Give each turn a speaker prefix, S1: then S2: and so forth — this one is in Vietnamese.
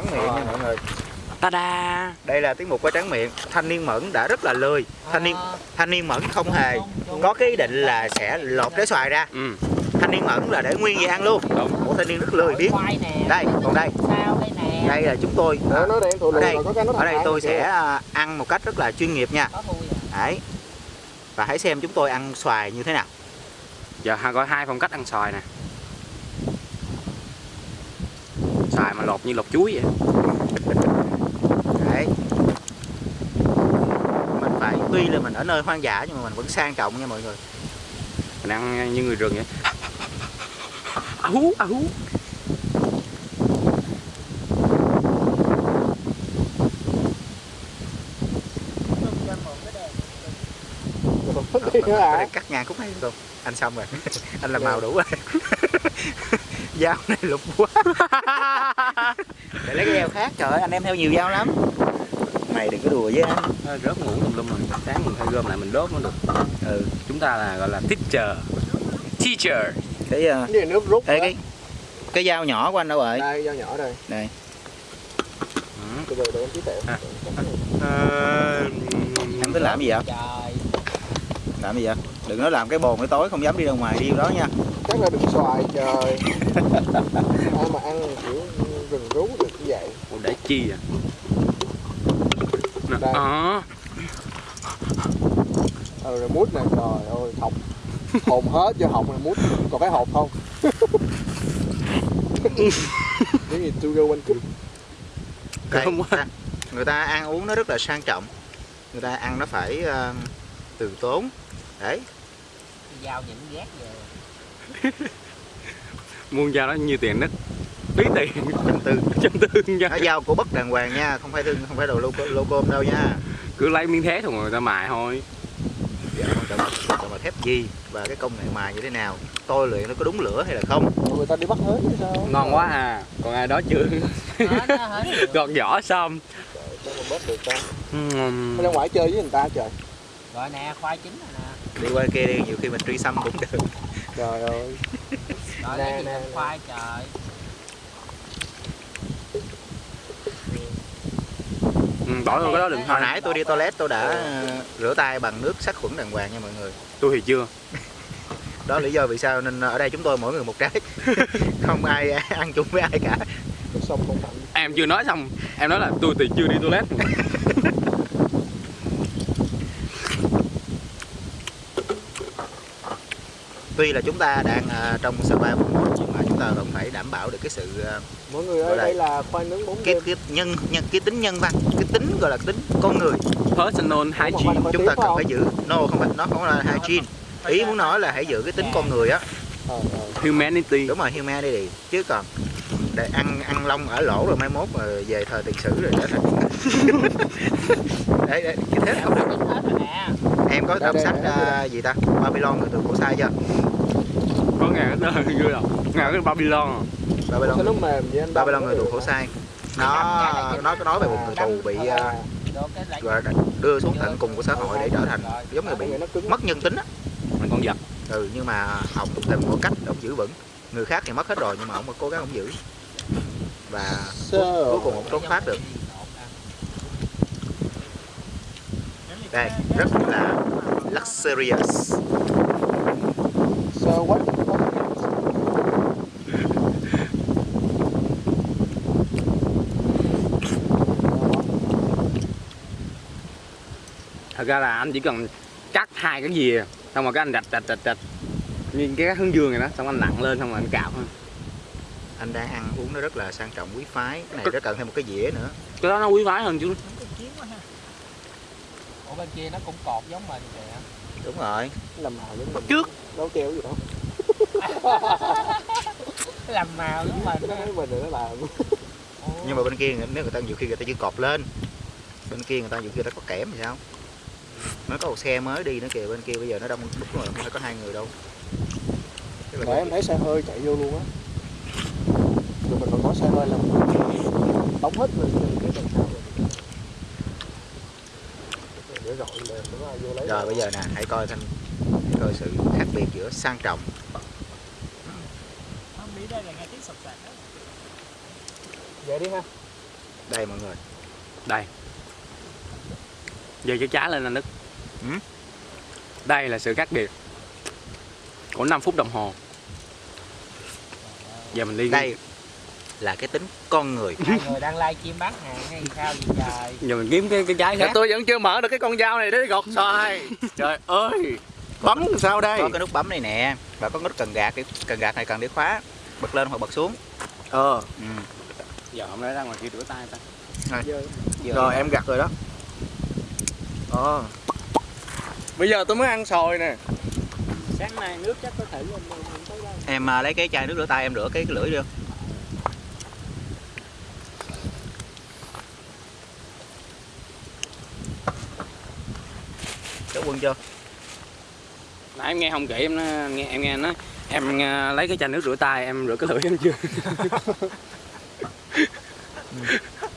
S1: tráng miệng nha mọi người.
S2: Ta-da.
S1: Đây là tiết mục qua tráng miệng. Thanh niên mẫn đã rất là lười. Thanh niên thanh niên mẫn không hề có cái ý định là sẽ lột trái xoài ra.
S2: Ừ.
S1: Thanh niên mẫn là để nguyên vậy ăn luôn.
S2: Đúng.
S1: Một thanh niên rất lười biết. Đây còn đây.
S3: Sao đây nè?
S1: Đây là chúng tôi. Ở đây
S4: lùi có cái nó
S1: ở đây tôi sẽ à, ăn một cách rất là chuyên nghiệp nha.
S3: Có à?
S1: Đấy. Và hãy xem chúng tôi ăn xoài như thế nào.
S2: Giờ có hai phong cách ăn xoài nè Xoài mà lột như lột chuối vậy.
S1: Đấy. Mình phải tuy là mình ở nơi hoang dã nhưng mà mình vẫn sang trọng nha mọi người.
S2: Mình ăn như người rừng vậy. À hú, à hú
S1: cắt ngang khúc này không anh xong rồi. Anh làm màu đủ rồi dao này lục quá. Để lấy cái dao khác trời ơi anh em theo nhiều dao lắm. Mày đừng có đùa với anh.
S2: Nó Rớt ngủ tùm lum rồi. Sáng mình phải gom lại mình đốt nó được.
S1: Ừ
S2: Chúng ta là gọi là teacher. Teacher.
S1: Cái uh,
S4: cái nước rút
S1: Ê, cái cái dao nhỏ của anh đâu rồi?
S4: Đây dao nhỏ đây.
S1: Đây.
S2: Ừ.
S4: từ từ để em tí tẹo
S2: À. Ờ,
S1: em tính làm gì vậy?
S3: trời.
S1: Làm gì vậy? Đừng nói làm cái bồn cái tối không dám đi ra ngoài đi đó nha.
S4: Chắc là đừng xoài trời ai mà ăn kiểu rừng rú được như vậy.
S2: Ủa, để chi à Nè,
S4: Đây.
S2: Ờ.
S4: ừ rồi mút này trời ơi học hồn hết cho học này mút còn cái hộp không? Cái gì go one two
S1: Đây,
S2: Không quá.
S1: ta- người ta ăn uống nó rất là sang trọng. Người ta ăn nó phải uh, từ tốn. Đấy.
S3: Dao những ghét về
S2: Muôn dao đó nhiêu tiền đất Bí tiền.
S1: Trăm tư.
S2: Trăm tư nha
S1: nó dao của bất đàng hoàng nha không phải thương không phải đồ lô lô côm đâu nha.
S2: Cứ lấy miếng thép thôi người ta mài thôi.
S1: Dạ, quan trọng là thép gì và cái công nghệ mài như thế nào? Tôi luyện nó có đúng lửa hay là không?
S4: Người ta đi bắt hết chứ sao?
S2: Ngon quá à. Còn ai đó chưa. Gọt vỏ xong.
S4: Mới ra ngoài chơi với người ta trời.
S3: Rồi nè khoai chín rồi nè.
S1: Đi qua kia đi nhiều khi mình truy xăm cũng được.
S4: Trời ơi
S3: rồi
S4: Nè, nè,
S3: khoai trời.
S2: Ừ, Bỏ vô cái đó đừng
S1: hồi nãy tôi đi toilet tôi đã ờ, rửa tay bằng nước sát khuẩn đàng hoàng nha mọi người.
S2: Tôi thì chưa.
S1: Đó lý do vì sao nên ở đây chúng tôi mỗi người một trái. Không ai ăn chung với ai cả.
S4: Không
S2: Em chưa nói xong. Em nói là tôi thì chưa đi toilet
S1: tuy là chúng ta đang ờ, trong survival mode nhưng mà chúng ta vẫn phải đảm bảo được cái sự ờ,
S4: mọi người
S1: Ở
S4: ơi
S1: đây.
S4: đây là khoai nướng bốn
S1: cái cái nhân nhân cái tính nhân văn cái tính gọi là tính con người.
S2: Personal hygiene.
S1: chúng ta cần
S4: phải
S1: phải giữ no không phải nó không là hygiene. Ý muốn nói là hãy giữ cái tính con người á
S4: Ơi.
S2: Humanity.
S1: Đúng rồi humanity. Chứ còn để ăn ăn lông ở lỗ rồi mai mốt mà về thời tiền sử rồi trở thành đấy, đấy như thế không được em có đọc sách
S4: đây, đây.
S1: à, gì ta? Babylon người từ cổ sai chưa?
S2: Có ngàn cái tên như là Ngàn cái Babylon
S1: Babylon.
S4: Sao nó mềm vậy anh
S1: Babylon người
S4: nó
S1: tù khổ sai nó nó có nói về một người tù bị à,
S4: À,
S3: cái
S1: đưa xuống tận cùng của xã hội để trở thành giống như bị mất nhân tính á.
S2: Mình con vật
S1: ừ nhưng mà ông tìm một cách ông giữ vững. Người khác thì mất hết rồi nhưng mà ông cố gắng ông giữ. Và cuối, cùng ông trốn thoát được. Đây rất là luxurious.
S4: So what?
S2: Thật ra là anh chỉ cần cắt hai cái gì Xong rồi cái anh rạch rạch rạch rạch. Như cái hướng dương này đó Xong anh nặng lên xong rồi anh cạo thôi
S1: anh đang ăn uống nó rất là sang trọng quý phái. Cái này rất cần thêm một cái dĩa nữa.
S2: Cái đó nó quý phái hơn chứ.
S3: Ủa bên kia nó cũng cột giống mình kìa.
S1: Đúng rồi.
S4: Làm màu giống mình.
S2: Trước.
S4: Đâu treo gì đâu.
S3: Làm màu giống mình.
S4: Cái mình nó làm.
S1: Nhưng mà bên kia nếu người ta nhiều khi người ta chỉ cọp lên. Bên kia người ta nhiều khi người ta có kẽm thì sao nó có một xe mới đi nữa kìa bên kia bây giờ nó đông đúng rồi không phải có hai người đâu là
S4: Nãy em thấy xe hơi chạy vô luôn á. Rồi mình còn có xe hơi làm đóng hết rồi cái đằng sau rồi.
S1: Bây giờ nè hãy coi thanh hãy coi sự khác biệt giữa sang trọng
S3: là.
S4: Vậy đi ha.
S1: đây mọi người
S2: đây giờ cái trái lên anh Đức
S1: Ừ.
S2: đây là sự khác biệt của 5 phút đồng hồ. Giờ mình đi
S1: đây là cái tính con người
S3: hai người đang live chim bán hàng hay sao vậy trời?
S2: Giờ mình kiếm cái cái trái
S4: Dạ
S2: khác
S4: tôi vẫn chưa mở được cái con dao này để gọt xoài. Trời ơi Bấm sao đây?
S1: Có cái nút bấm này nè và có cái nút cần gạt cần gạt này cần để khóa bật lên hoặc bật xuống.
S4: Ờ.
S1: Ừ.
S2: giờ hôm nay ra ngoài kia rửa tay ta?
S4: Rồi. Em gặt rồi đó. Ờ Bây giờ tôi mới ăn xoài nè.
S3: Sáng nay nước chắc có đâu
S1: em à, lấy cái chai nước rửa tay em rửa cái, cái lưỡi đi. Không Cháu quân chưa?
S2: nãy em nghe không kỹ em nói, nghe em nghe nó em à, lấy cái chai nước rửa tay em rửa cái lưỡi em chưa